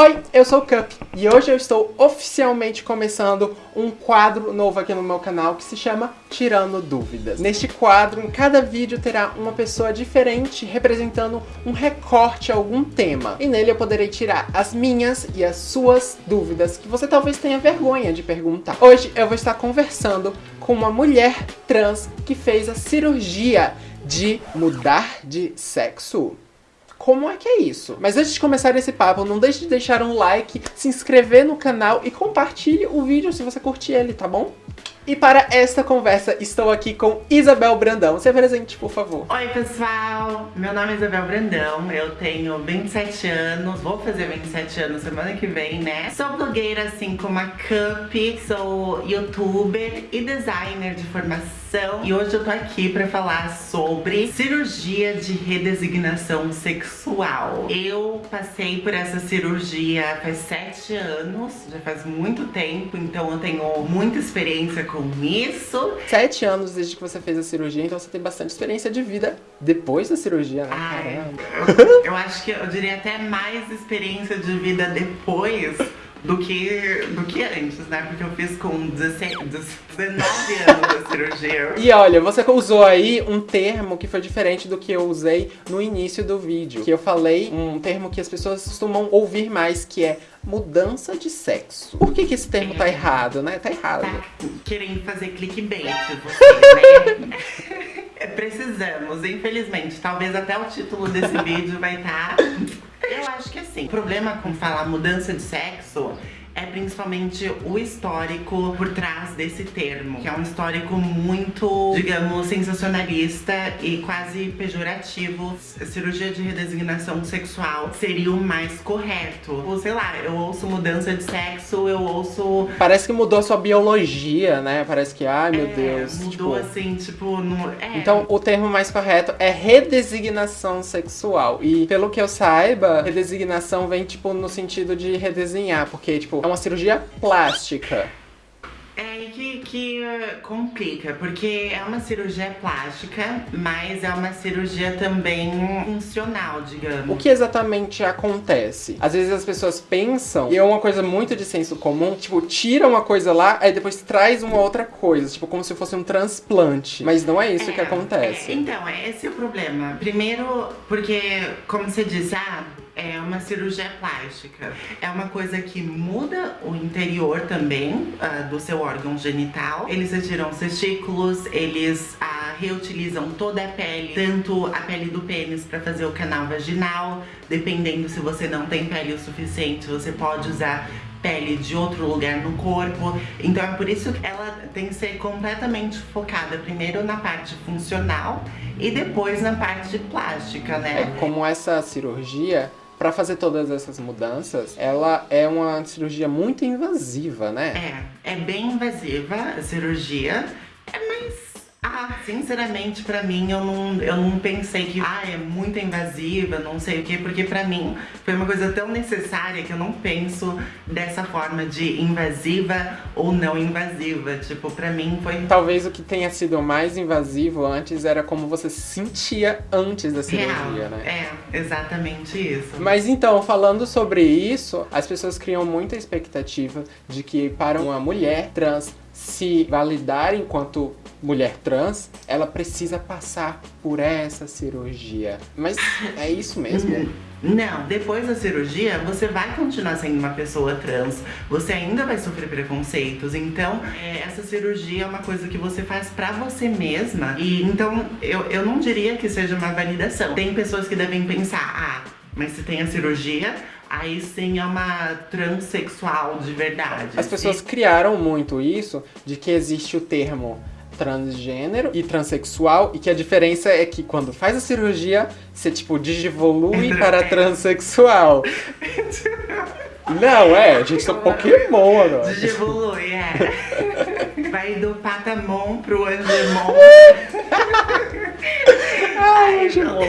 Oi, eu sou o Cup e hoje eu estou oficialmente começando um quadro novo aqui no meu canal que se chama Tirando Dúvidas. Neste quadro, em cada vídeo terá uma pessoa diferente representando um recorte a algum tema. E nele eu poderei tirar as minhas e as suas dúvidas que você talvez tenha vergonha de perguntar. Hoje eu vou estar conversando com uma mulher trans que fez a cirurgia de mudar de sexo. Como é que é isso? Mas antes de começar esse papo, não deixe de deixar um like, se inscrever no canal e compartilhe o vídeo se você curtir ele, tá bom? E para esta conversa, estou aqui com Isabel Brandão. Se apresente, por favor. Oi, pessoal! Meu nome é Isabel Brandão, eu tenho 27 anos, vou fazer 27 anos semana que vem, né? Sou blogueira, assim como a Cup, sou youtuber e designer de formação. E hoje eu tô aqui pra falar sobre cirurgia de redesignação sexual. Eu passei por essa cirurgia faz 7 anos, já faz muito tempo, então eu tenho muita experiência com isso. Sete anos desde que você fez a cirurgia, então você tem bastante experiência de vida depois da cirurgia, né? Ai, eu, eu acho que eu diria até mais experiência de vida depois do que, do que antes, né? Porque eu fiz com 16, 19 anos da cirurgia. E olha, você usou aí um termo que foi diferente do que eu usei no início do vídeo. Que eu falei um termo que as pessoas costumam ouvir mais, que é mudança de sexo. Por que, que esse termo tá errado, né? Tá errado. Tá querendo fazer clickbait, você, né? Precisamos, infelizmente. Talvez até o título desse vídeo vai estar... Tá... Acho que assim, o problema com falar mudança de sexo é principalmente o histórico por trás desse termo, que é um histórico muito, digamos, sensacionalista e quase pejorativo. A cirurgia de redesignação sexual seria o mais correto. Ou sei lá, eu ouço mudança de sexo, eu ouço... Parece que mudou a sua biologia, né? Parece que, ai meu é, Deus. Mudou tipo... assim, tipo... No... É. Então o termo mais correto é redesignação sexual. E pelo que eu saiba, redesignação vem tipo no sentido de redesenhar, porque tipo, é uma cirurgia plástica. É que, que uh, complica, porque é uma cirurgia plástica, mas é uma cirurgia também funcional, digamos. O que exatamente acontece? Às vezes as pessoas pensam, e é uma coisa muito de senso comum, tipo, tira uma coisa lá, aí depois traz uma outra coisa, tipo, como se fosse um transplante. Mas não é isso é, que acontece. É, então, esse é o problema. Primeiro, porque, como você disse, ah, é uma cirurgia plástica. É uma coisa que muda o interior também uh, do seu órgão genital. Eles retiram os testículos, eles uh, reutilizam toda a pele, tanto a pele do pênis para fazer o canal vaginal. Dependendo se você não tem pele o suficiente, você pode usar pele de outro lugar no corpo. Então é por isso que ela tem que ser completamente focada primeiro na parte funcional e depois na parte plástica, né? É, como essa cirurgia para fazer todas essas mudanças, ela é uma cirurgia muito invasiva, né? É, é bem invasiva a cirurgia, ah, sinceramente, pra mim, eu não, eu não pensei que ah, é muito invasiva, não sei o quê, porque pra mim foi uma coisa tão necessária que eu não penso dessa forma de invasiva ou não invasiva. Tipo, pra mim foi... Talvez o que tenha sido mais invasivo antes era como você se sentia antes da cirurgia, Real. né? É, exatamente isso. Mas então, falando sobre isso, as pessoas criam muita expectativa de que para uma mulher trans se validar enquanto mulher trans, ela precisa passar por essa cirurgia. Mas é isso mesmo? Não, depois da cirurgia você vai continuar sendo uma pessoa trans, você ainda vai sofrer preconceitos, então é, essa cirurgia é uma coisa que você faz pra você mesma e então eu, eu não diria que seja uma validação. Tem pessoas que devem pensar, ah, mas se tem a cirurgia, aí sim é uma transexual de verdade. As pessoas criaram muito isso de que existe o termo transgênero e transexual e que a diferença é que quando faz a cirurgia, você tipo digivolui para transexual. Não, é, a gente tá Pokémon agora. Digivolui, é. Vai do Patamon pro Angemon. Ai, Angemon.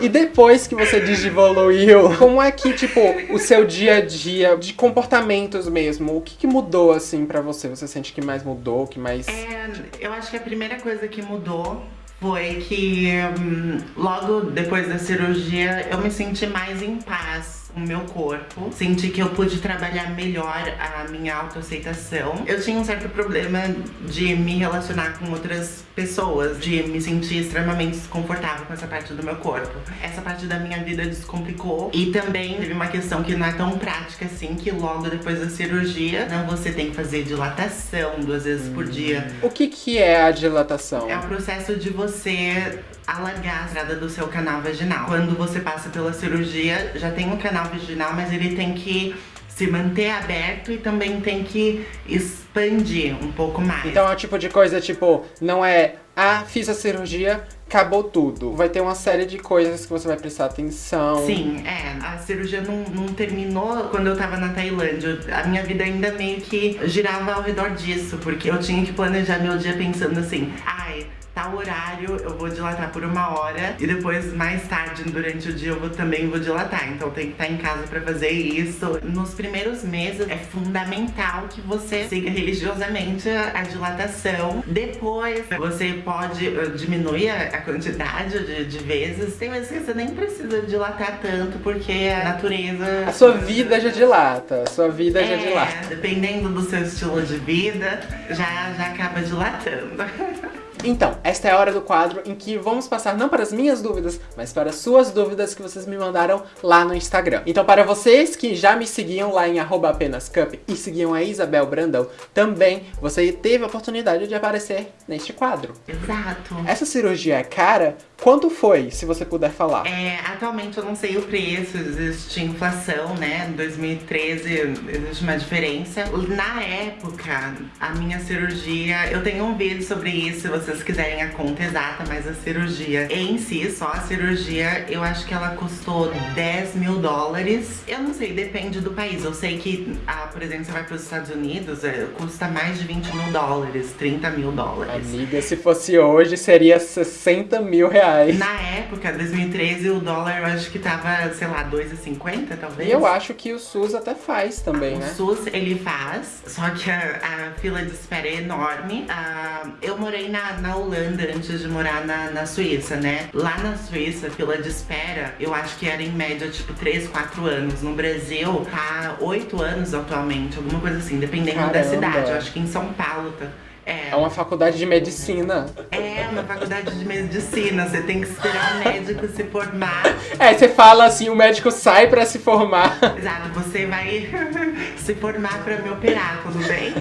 E depois que você digivoluiu, como é que, tipo, o seu dia a dia, de comportamentos mesmo, o que, que mudou, assim, pra você? Você sente que mais mudou, que mais... É, eu acho que a primeira coisa que mudou foi que hum, logo depois da cirurgia eu me senti mais em paz com o meu corpo. Senti que eu pude trabalhar melhor a minha autoaceitação. Eu tinha um certo problema de me relacionar com outras pessoas, de me sentir extremamente desconfortável com essa parte do meu corpo. Essa parte da minha vida descomplicou. E também teve uma questão que não é tão prática assim, que logo depois da cirurgia, não você tem que fazer dilatação duas vezes por dia. O que que é a dilatação? É o processo de você alargar a entrada do seu canal vaginal. Quando você passa pela cirurgia, já tem um canal vaginal, mas ele tem que se manter aberto e também tem que expandir um pouco mais. Então é o tipo de coisa, tipo, não é, ah, fiz a cirurgia, acabou tudo. Vai ter uma série de coisas que você vai prestar atenção. Sim, é. A cirurgia não, não terminou quando eu tava na Tailândia. A minha vida ainda meio que girava ao redor disso, porque eu tinha que planejar meu dia pensando assim, ai, tal horário eu vou dilatar por uma hora e depois mais tarde durante o dia eu vou, também vou dilatar. Então tem que estar em casa pra fazer isso. Nos primeiros meses é fundamental que você siga religiosamente a dilatação. Depois você pode uh, diminuir a quantidade de, de vezes. Tem vezes que você nem precisa dilatar tanto porque a natureza... A sua vida já dilata, a sua vida é, já dilata. Dependendo do seu estilo de vida, já, já acaba dilatando. Então, esta é a hora do quadro em que vamos passar não para as minhas dúvidas, mas para as suas dúvidas que vocês me mandaram lá no Instagram. Então, para vocês que já me seguiam lá em apenascup e seguiam a Isabel Brandão, também você teve a oportunidade de aparecer neste quadro. Exato. Essa cirurgia é cara? Quanto foi, se você puder falar? É, atualmente eu não sei o preço, existe inflação, né? Em 2013 existe uma diferença. Na época, a minha cirurgia, eu tenho um vídeo sobre isso, você vocês quiserem a conta exata, mas a cirurgia em si, só a cirurgia, eu acho que ela custou 10 mil dólares. Eu não sei, depende do país. Eu sei que, ah, por exemplo, você vai para os Estados Unidos, é, custa mais de 20 mil dólares, 30 mil dólares. Amiga, se fosse hoje, seria 60 mil reais. Na época, 2013, o dólar eu acho que tava, sei lá, 2,50 talvez. Eu acho que o SUS até faz também, o né? O SUS, ele faz, só que a, a fila de espera é enorme. Ah, eu morei na na Holanda antes de morar na, na Suíça, né? Lá na Suíça, fila de espera, eu acho que era em média, tipo, 3, 4 anos. No Brasil, tá 8 anos atualmente, alguma coisa assim, dependendo Caramba. da cidade. Eu acho que em São Paulo tá... É. é uma faculdade de medicina. É, uma faculdade de medicina. Você tem que esperar o médico se formar. É, você fala assim, o médico sai pra se formar. Exato, você vai se formar pra me operar, tudo bem?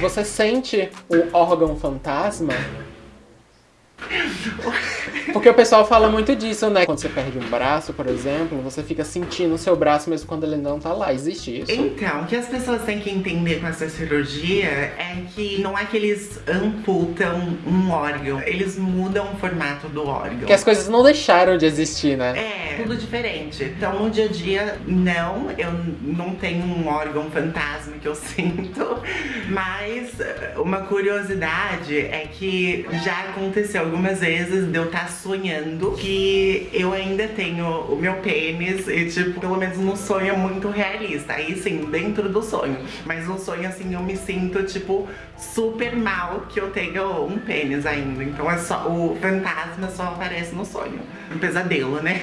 Você sente o órgão fantasma? Porque o pessoal fala muito disso, né? Quando você perde um braço, por exemplo, você fica sentindo o seu braço mesmo quando ele não tá lá. Existe isso? Então, o que as pessoas têm que entender com essa cirurgia é que não é que eles amputam um órgão, eles mudam o formato do órgão. Que as coisas não deixaram de existir, né? É, tudo diferente. Então, no dia a dia, não, eu não tenho um órgão fantasma que eu sinto, mas uma curiosidade é que já aconteceu algumas vezes de eu estar tá sonhando que eu ainda tenho o meu pênis e, tipo, pelo menos no sonho muito realista. Aí, sim, dentro do sonho. Mas no sonho, assim, eu me sinto, tipo, super mal que eu tenho um pênis ainda. Então é só, o fantasma só aparece no sonho. Um pesadelo, né?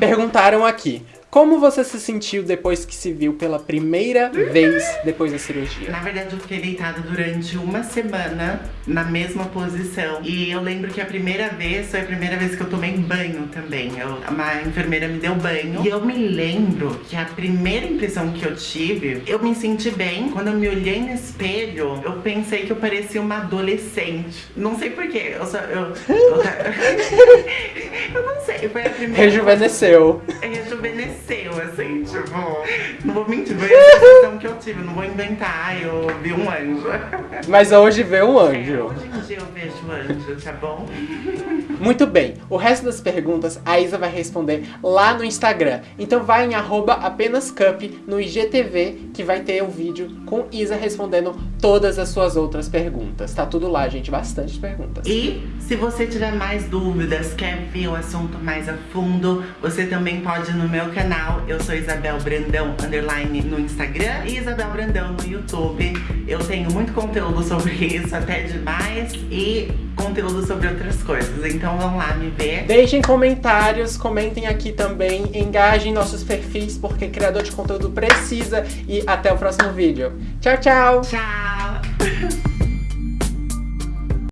Perguntaram aqui, como você se sentiu depois que se viu pela primeira vez depois da cirurgia? Na verdade, eu fiquei deitada durante uma semana na mesma posição. E eu lembro que a primeira vez foi a primeira vez que eu tomei banho também. Eu, uma enfermeira me deu banho. E eu me lembro que a primeira impressão que eu tive, eu me senti bem. Quando eu me olhei no espelho, eu pensei que eu parecia uma adolescente. Não sei porquê. Eu só. Eu, eu, eu não sei. Foi a primeira. Rejuvenesceu. Tipo, não vou mentir, foi a sensação que eu tive, não vou inventar, eu vi um anjo. Mas hoje vê um anjo. É, hoje em dia eu vejo um anjo, tá bom? Muito bem, o resto das perguntas a Isa vai responder lá no Instagram. Então vai em apenascup no IGTV que vai ter o vídeo com Isa respondendo todas as suas outras perguntas. Tá tudo lá, gente, bastante perguntas. E se você tiver mais dúvidas, quer ver o assunto mais a fundo, você também pode ir no meu canal. Eu sou Isabel Brandão, underline no Instagram e Isabel Brandão no YouTube. Eu tenho muito conteúdo sobre isso, até demais. E conteúdo sobre outras coisas. Então vão lá me ver. Deixem comentários, comentem aqui também, engajem nossos perfis, porque criador de conteúdo precisa. E até o próximo vídeo. Tchau, tchau! Tchau!